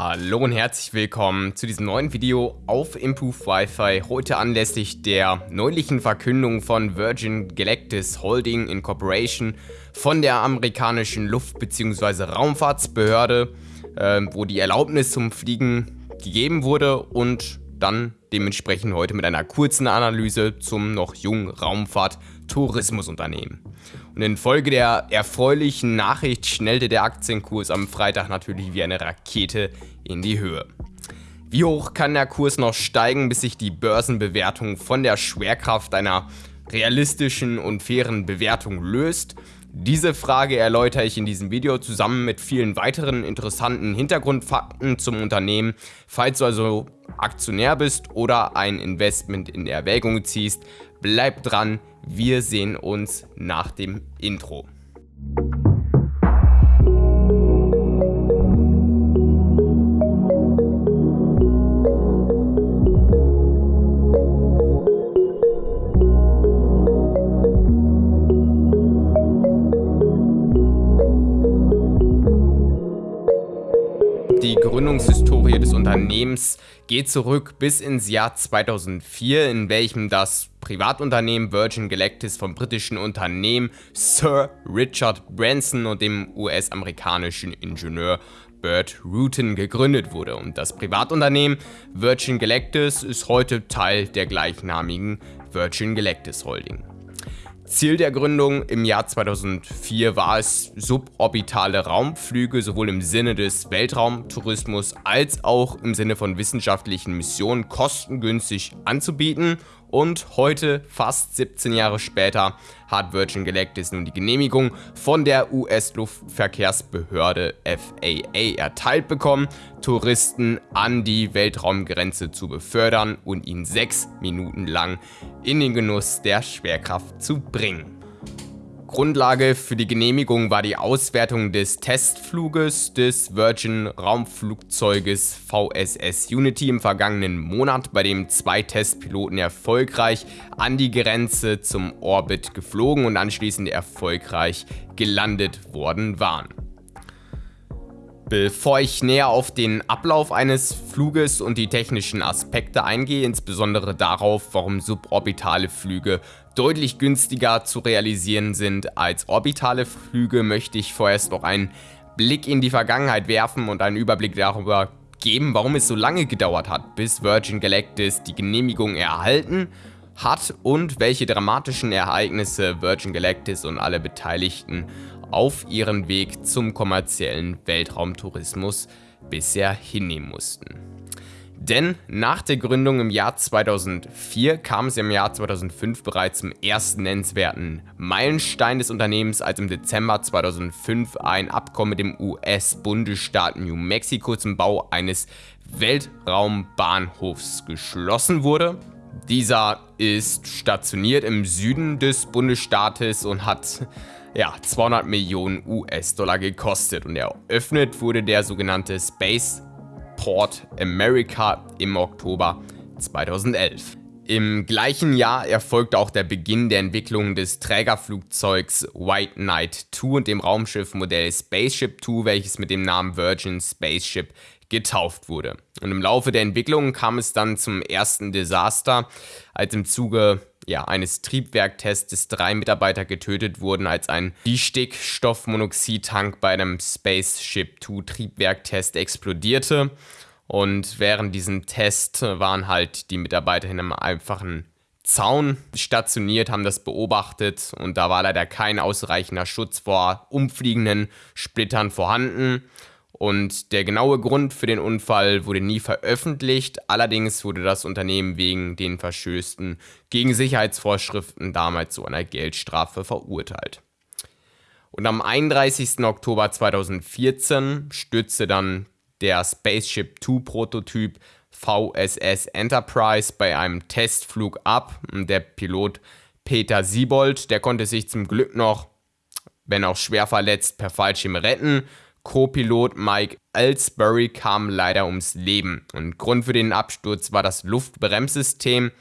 Hallo und herzlich willkommen zu diesem neuen Video auf Improve Wi-Fi. Heute anlässlich der neulichen Verkündung von Virgin Galactic Holding Incorporation von der amerikanischen Luft- bzw. Raumfahrtsbehörde, äh, wo die Erlaubnis zum Fliegen gegeben wurde und dann dementsprechend heute mit einer kurzen Analyse zum noch jungen Raumfahrt-Tourismusunternehmen. Und infolge der erfreulichen Nachricht schnellte der Aktienkurs am Freitag natürlich wie eine Rakete in die Höhe. Wie hoch kann der Kurs noch steigen, bis sich die Börsenbewertung von der Schwerkraft einer realistischen und fairen Bewertung löst? Diese Frage erläutere ich in diesem Video zusammen mit vielen weiteren interessanten Hintergrundfakten zum Unternehmen. Falls du also Aktionär bist oder ein Investment in Erwägung ziehst, bleib dran, wir sehen uns nach dem Intro. Gründungshistorie des Unternehmens geht zurück bis ins Jahr 2004, in welchem das Privatunternehmen Virgin Galactic vom britischen Unternehmen Sir Richard Branson und dem US-amerikanischen Ingenieur Bert Rutan gegründet wurde und das Privatunternehmen Virgin Galactic ist heute Teil der gleichnamigen Virgin Galactic Holding. Ziel der Gründung. Im Jahr 2004 war es, suborbitale Raumflüge sowohl im Sinne des Weltraumtourismus als auch im Sinne von wissenschaftlichen Missionen kostengünstig anzubieten und heute, fast 17 Jahre später, hat Virgin Galactic nun die Genehmigung von der US-Luftverkehrsbehörde FAA erteilt bekommen, Touristen an die Weltraumgrenze zu befördern und ihn sechs Minuten lang in den Genuss der Schwerkraft zu bringen. Grundlage für die Genehmigung war die Auswertung des Testfluges des Virgin Raumflugzeuges VSS Unity im vergangenen Monat, bei dem zwei Testpiloten erfolgreich an die Grenze zum Orbit geflogen und anschließend erfolgreich gelandet worden waren. Bevor ich näher auf den Ablauf eines Fluges und die technischen Aspekte eingehe, insbesondere darauf, warum suborbitale Flüge deutlich günstiger zu realisieren sind als orbitale Flüge, möchte ich vorerst noch einen Blick in die Vergangenheit werfen und einen Überblick darüber geben, warum es so lange gedauert hat, bis Virgin Galactic die Genehmigung erhalten hat und welche dramatischen Ereignisse Virgin Galactic und alle Beteiligten auf ihren Weg zum kommerziellen Weltraumtourismus bisher hinnehmen mussten. Denn nach der Gründung im Jahr 2004 kam es im Jahr 2005 bereits zum ersten nennenswerten Meilenstein des Unternehmens, als im Dezember 2005 ein Abkommen mit dem US-Bundesstaat New Mexico zum Bau eines Weltraumbahnhofs geschlossen wurde. Dieser ist stationiert im Süden des Bundesstaates und hat ja, 200 Millionen US-Dollar gekostet und eröffnet wurde der sogenannte Spaceport America im Oktober 2011. Im gleichen Jahr erfolgte auch der Beginn der Entwicklung des Trägerflugzeugs White Knight 2 und dem Raumschiffmodell Spaceship 2, welches mit dem Namen Virgin Spaceship getauft wurde. Und im Laufe der Entwicklung kam es dann zum ersten Desaster, als im Zuge ja, eines Triebwerktests drei Mitarbeiter getötet wurden, als ein Stickstoffmonoxidtank bei einem Spaceship 2 Triebwerktest explodierte. Und während diesem Test waren halt die Mitarbeiter in einem einfachen Zaun stationiert, haben das beobachtet und da war leider kein ausreichender Schutz vor umfliegenden Splittern vorhanden. Und der genaue Grund für den Unfall wurde nie veröffentlicht, allerdings wurde das Unternehmen wegen den Verstößen gegen Sicherheitsvorschriften damals zu einer Geldstrafe verurteilt. Und am 31. Oktober 2014 stürzte dann der Spaceship 2 Prototyp VSS Enterprise bei einem Testflug ab. Der Pilot Peter Siebold, der konnte sich zum Glück noch, wenn auch schwer verletzt, per Fallschirm retten Co-Pilot Mike Ellsbury kam leider ums Leben. Und Grund für den Absturz war das Luftbremssystem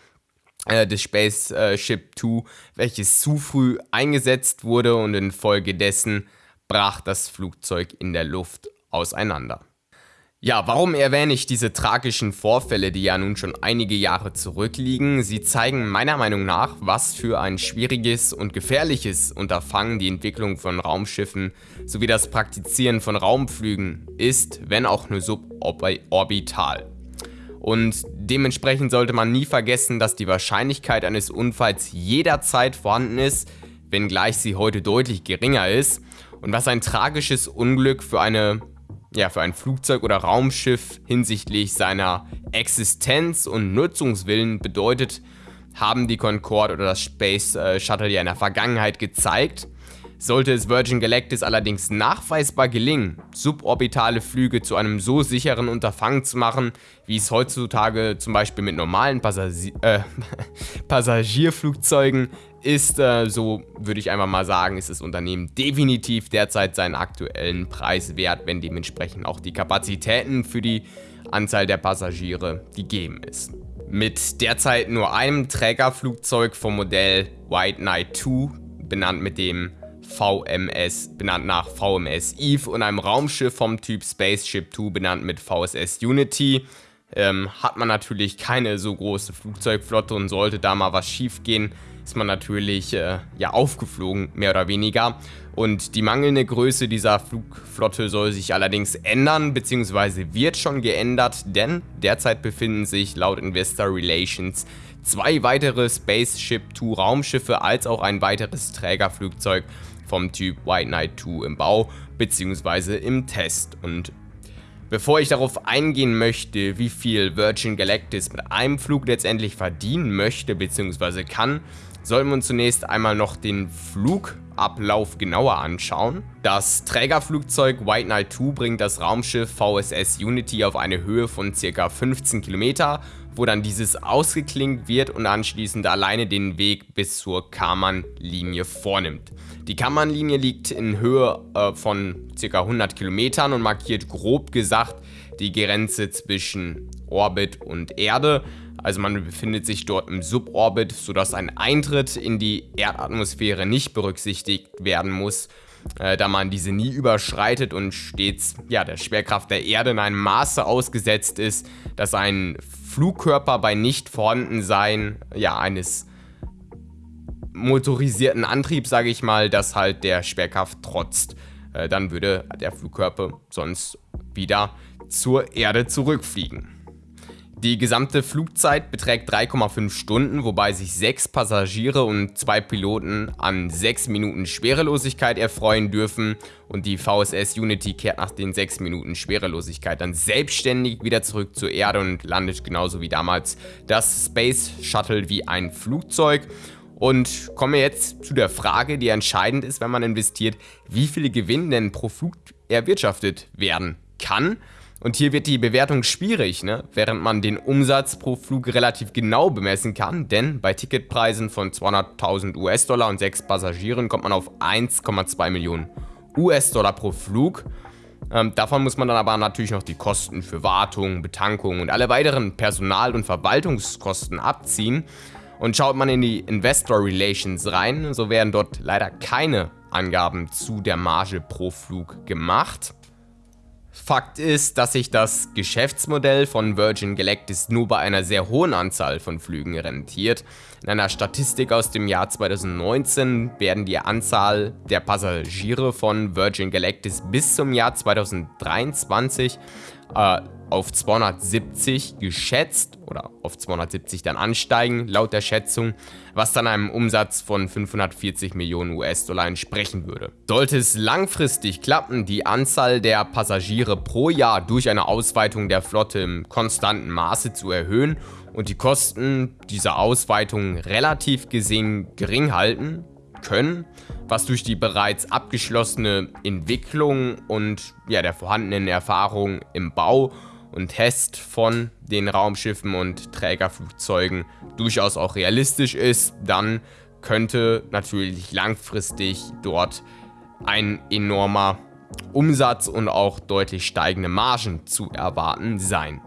äh, des Spaceship 2, welches zu früh eingesetzt wurde und infolgedessen brach das Flugzeug in der Luft auseinander. Ja, warum erwähne ich diese tragischen Vorfälle, die ja nun schon einige Jahre zurückliegen? Sie zeigen meiner Meinung nach, was für ein schwieriges und gefährliches Unterfangen die Entwicklung von Raumschiffen sowie das Praktizieren von Raumflügen ist, wenn auch nur suborbital. Und dementsprechend sollte man nie vergessen, dass die Wahrscheinlichkeit eines Unfalls jederzeit vorhanden ist, wenngleich sie heute deutlich geringer ist. Und was ein tragisches Unglück für eine ja, für ein Flugzeug oder Raumschiff hinsichtlich seiner Existenz und Nutzungswillen bedeutet, haben die Concorde oder das Space äh, Shuttle ja in der Vergangenheit gezeigt. Sollte es Virgin Galactic allerdings nachweisbar gelingen, suborbitale Flüge zu einem so sicheren Unterfangen zu machen, wie es heutzutage zum Beispiel mit normalen Passagi äh, Passagierflugzeugen ist, äh, so würde ich einfach mal sagen, ist das Unternehmen definitiv derzeit seinen aktuellen Preis wert, wenn dementsprechend auch die Kapazitäten für die Anzahl der Passagiere gegeben ist. Mit derzeit nur einem Trägerflugzeug vom Modell White Knight 2, benannt mit dem VMS, benannt nach VMS Eve und einem Raumschiff vom Typ Spaceship 2, benannt mit VSS Unity, ähm, hat man natürlich keine so große Flugzeugflotte und sollte da mal was schief gehen, ist man natürlich äh, ja aufgeflogen, mehr oder weniger. Und die mangelnde Größe dieser Flugflotte soll sich allerdings ändern, beziehungsweise wird schon geändert, denn derzeit befinden sich laut Investor Relations zwei weitere Spaceship 2 Raumschiffe als auch ein weiteres Trägerflugzeug vom Typ White Knight 2 im Bau bzw. im Test. Und bevor ich darauf eingehen möchte, wie viel Virgin Galactic mit einem Flug letztendlich verdienen möchte bzw. kann, sollten wir uns zunächst einmal noch den Flugablauf genauer anschauen. Das Trägerflugzeug White Knight 2 bringt das Raumschiff VSS Unity auf eine Höhe von ca. 15 Kilometer wo dann dieses ausgeklingt wird und anschließend alleine den Weg bis zur Karman-Linie vornimmt. Die Karman-Linie liegt in Höhe äh, von ca. 100 Kilometern und markiert grob gesagt die Grenze zwischen Orbit und Erde. Also man befindet sich dort im Suborbit, sodass ein Eintritt in die Erdatmosphäre nicht berücksichtigt werden muss, äh, da man diese nie überschreitet und stets ja, der Schwerkraft der Erde in einem Maße ausgesetzt ist, dass ein Flugkörper bei nicht vorhandensein ja, eines motorisierten Antriebs, sage ich mal, das halt der Schwerkraft trotzt. Äh, dann würde der Flugkörper sonst wieder zur Erde zurückfliegen. Die gesamte Flugzeit beträgt 3,5 Stunden, wobei sich sechs Passagiere und zwei Piloten an 6 Minuten Schwerelosigkeit erfreuen dürfen und die VSS Unity kehrt nach den 6 Minuten Schwerelosigkeit dann selbstständig wieder zurück zur Erde und landet genauso wie damals das Space Shuttle wie ein Flugzeug. Und komme jetzt zu der Frage, die entscheidend ist, wenn man investiert, wie viele Gewinn denn pro Flug erwirtschaftet werden kann. Und hier wird die Bewertung schwierig, ne? während man den Umsatz pro Flug relativ genau bemessen kann, denn bei Ticketpreisen von 200.000 US-Dollar und 6 Passagieren kommt man auf 1,2 Millionen US-Dollar pro Flug. Ähm, davon muss man dann aber natürlich noch die Kosten für Wartung, Betankung und alle weiteren Personal- und Verwaltungskosten abziehen. Und schaut man in die Investor Relations rein, so werden dort leider keine Angaben zu der Marge pro Flug gemacht. Fakt ist, dass sich das Geschäftsmodell von Virgin Galactic nur bei einer sehr hohen Anzahl von Flügen rentiert. In einer Statistik aus dem Jahr 2019 werden die Anzahl der Passagiere von Virgin Galactic bis zum Jahr 2023 äh, auf 270 geschätzt oder auf 270 dann ansteigen, laut der Schätzung, was dann einem Umsatz von 540 Millionen US-Dollar entsprechen würde. Sollte es langfristig klappen, die Anzahl der Passagiere pro Jahr durch eine Ausweitung der Flotte im konstanten Maße zu erhöhen und die Kosten dieser Ausweitung relativ gesehen gering halten können, was durch die bereits abgeschlossene Entwicklung und ja, der vorhandenen Erfahrung im Bau und Test von den Raumschiffen und Trägerflugzeugen durchaus auch realistisch ist, dann könnte natürlich langfristig dort ein enormer Umsatz und auch deutlich steigende Margen zu erwarten sein.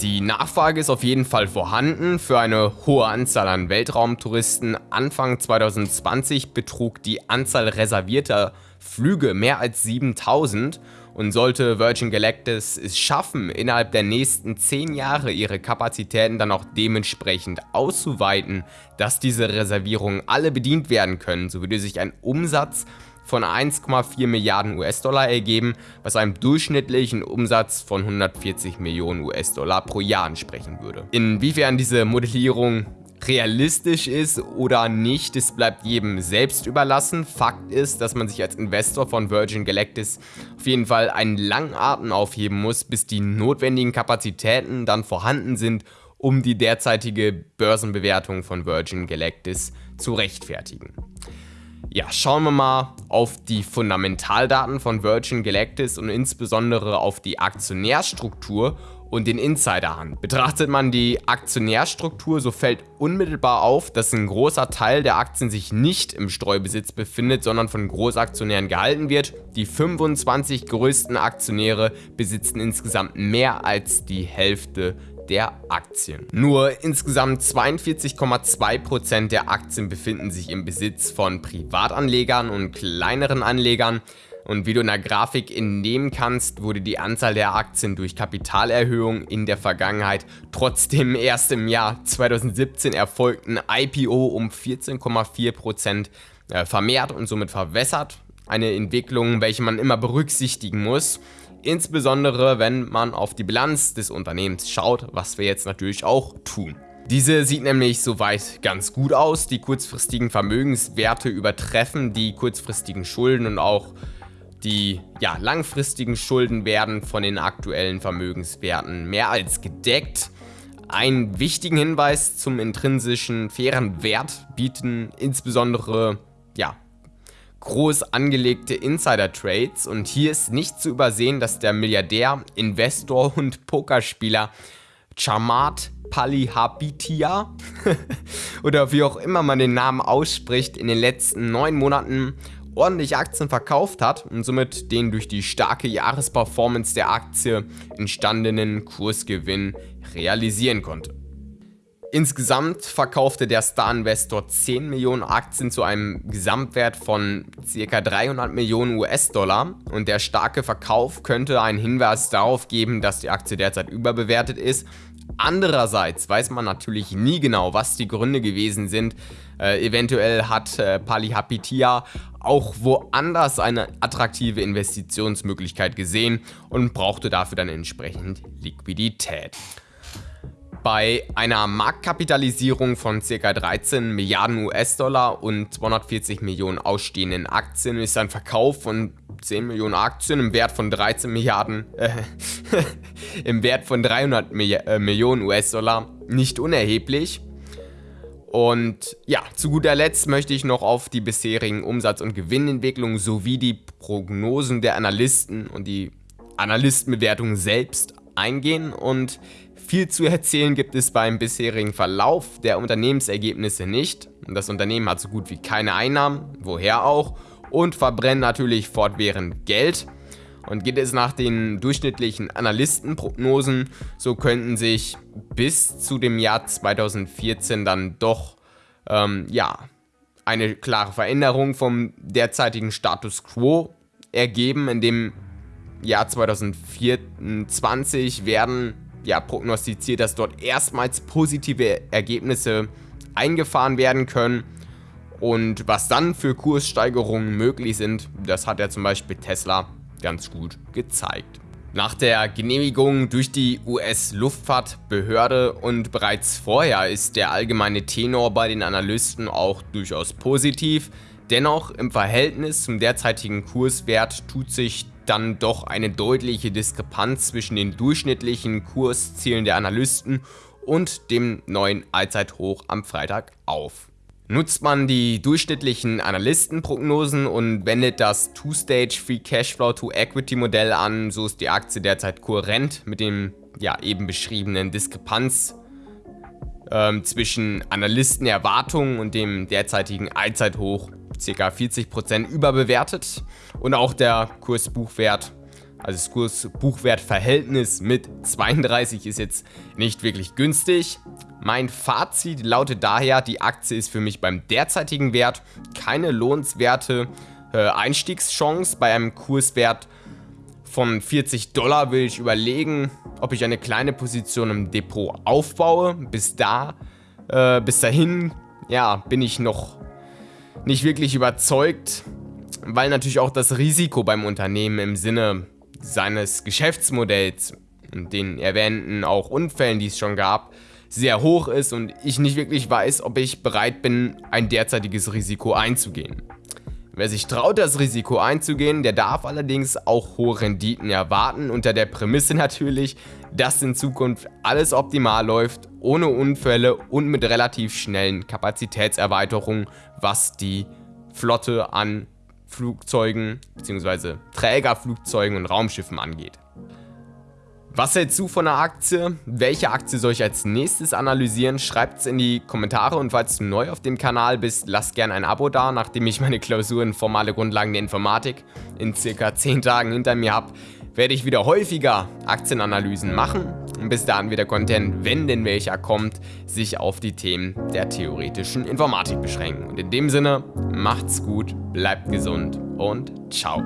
Die Nachfrage ist auf jeden Fall vorhanden für eine hohe Anzahl an Weltraumtouristen. Anfang 2020 betrug die Anzahl reservierter Flüge mehr als 7000 Und sollte Virgin Galactic es schaffen, innerhalb der nächsten 10 Jahre ihre Kapazitäten dann auch dementsprechend auszuweiten, dass diese Reservierungen alle bedient werden können, so würde sich ein Umsatz von 1,4 Milliarden US-Dollar ergeben, was einem durchschnittlichen Umsatz von 140 Millionen US-Dollar pro Jahr entsprechen würde. Inwiefern diese Modellierung realistisch ist oder nicht, das bleibt jedem selbst überlassen. Fakt ist, dass man sich als Investor von Virgin Galactic auf jeden Fall einen langen Atem aufheben muss, bis die notwendigen Kapazitäten dann vorhanden sind, um die derzeitige Börsenbewertung von Virgin Galactic zu rechtfertigen. Ja, schauen wir mal auf die Fundamentaldaten von Virgin Galactic und insbesondere auf die Aktionärstruktur und den Insider an. Betrachtet man die Aktionärstruktur, so fällt unmittelbar auf, dass ein großer Teil der Aktien sich nicht im Streubesitz befindet, sondern von Großaktionären gehalten wird. Die 25 größten Aktionäre besitzen insgesamt mehr als die Hälfte der Aktien. Nur insgesamt 42,2% der Aktien befinden sich im Besitz von Privatanlegern und kleineren Anlegern. Und wie du in der Grafik entnehmen kannst, wurde die Anzahl der Aktien durch Kapitalerhöhung in der Vergangenheit trotzdem erst im Jahr 2017 erfolgten IPO um 14,4% äh, vermehrt und somit verwässert. Eine Entwicklung, welche man immer berücksichtigen muss. Insbesondere wenn man auf die Bilanz des Unternehmens schaut, was wir jetzt natürlich auch tun. Diese sieht nämlich soweit ganz gut aus. Die kurzfristigen Vermögenswerte übertreffen die kurzfristigen Schulden und auch die ja, langfristigen Schulden werden von den aktuellen Vermögenswerten mehr als gedeckt. Einen wichtigen Hinweis zum intrinsischen fairen Wert bieten insbesondere ja, groß angelegte Insider-Trades und hier ist nicht zu übersehen, dass der Milliardär, Investor und Pokerspieler Chamat Palihabitia oder wie auch immer man den Namen ausspricht, in den letzten neun Monaten ordentlich Aktien verkauft hat und somit den durch die starke Jahresperformance der Aktie entstandenen Kursgewinn realisieren konnte. Insgesamt verkaufte der Star-Investor 10 Millionen Aktien zu einem Gesamtwert von ca. 300 Millionen US-Dollar und der starke Verkauf könnte einen Hinweis darauf geben, dass die Aktie derzeit überbewertet ist. Andererseits weiß man natürlich nie genau, was die Gründe gewesen sind. Äh, eventuell hat äh, Palihapitia auch woanders eine attraktive Investitionsmöglichkeit gesehen und brauchte dafür dann entsprechend Liquidität. Bei einer Marktkapitalisierung von ca. 13 Milliarden US-Dollar und 240 Millionen ausstehenden Aktien ist ein Verkauf von 10 Millionen Aktien im Wert von 13 Milliarden, äh, im Wert von 300 Milli äh, Millionen US-Dollar nicht unerheblich. Und ja, zu guter Letzt möchte ich noch auf die bisherigen Umsatz- und Gewinnentwicklungen sowie die Prognosen der Analysten und die Analystenbewertung selbst eingehen und viel zu erzählen gibt es beim bisherigen Verlauf der Unternehmensergebnisse nicht. Das Unternehmen hat so gut wie keine Einnahmen, woher auch, und verbrennt natürlich fortwährend Geld. Und geht es nach den durchschnittlichen Analystenprognosen, so könnten sich bis zu dem Jahr 2014 dann doch ähm, ja, eine klare Veränderung vom derzeitigen Status Quo ergeben. In dem Jahr 2024 werden ja, prognostiziert, dass dort erstmals positive Ergebnisse eingefahren werden können. Und was dann für Kurssteigerungen möglich sind, das hat ja zum Beispiel Tesla ganz gut gezeigt. Nach der Genehmigung durch die US-Luftfahrtbehörde und bereits vorher ist der allgemeine Tenor bei den Analysten auch durchaus positiv. Dennoch im Verhältnis zum derzeitigen Kurswert tut sich dann doch eine deutliche Diskrepanz zwischen den durchschnittlichen Kurszielen der Analysten und dem neuen Allzeithoch am Freitag auf. Nutzt man die durchschnittlichen Analystenprognosen und wendet das Two-Stage Free Cashflow to Equity Modell an, so ist die Aktie derzeit kohärent mit dem ja, eben beschriebenen Diskrepanz ähm, zwischen Analystenerwartungen und dem derzeitigen Allzeithoch ca. 40% überbewertet und auch der Kursbuchwert, also das Kursbuchwertverhältnis mit 32 ist jetzt nicht wirklich günstig. Mein Fazit lautet daher, die Aktie ist für mich beim derzeitigen Wert keine lohnenswerte äh, Einstiegschance bei einem Kurswert von 40 Dollar will ich überlegen, ob ich eine kleine Position im Depot aufbaue. Bis da, äh, bis dahin, ja, bin ich noch nicht wirklich überzeugt, weil natürlich auch das Risiko beim Unternehmen im Sinne seines Geschäftsmodells und den erwähnten auch Unfällen, die es schon gab, sehr hoch ist und ich nicht wirklich weiß, ob ich bereit bin, ein derzeitiges Risiko einzugehen. Wer sich traut, das Risiko einzugehen, der darf allerdings auch hohe Renditen erwarten, unter der Prämisse natürlich, dass in Zukunft alles optimal läuft, ohne Unfälle und mit relativ schnellen Kapazitätserweiterungen, was die Flotte an Flugzeugen bzw. Trägerflugzeugen und Raumschiffen angeht. Was hältst du von der Aktie? Welche Aktie soll ich als nächstes analysieren? Schreibt es in die Kommentare und falls du neu auf dem Kanal bist, lass gerne ein Abo da, nachdem ich meine Klausur in formale Grundlagen der Informatik in circa 10 Tagen hinter mir habe, werde ich wieder häufiger Aktienanalysen machen und bis dahin wieder Content, wenn denn welcher kommt, sich auf die Themen der theoretischen Informatik beschränken. Und in dem Sinne, macht's gut, bleibt gesund und ciao.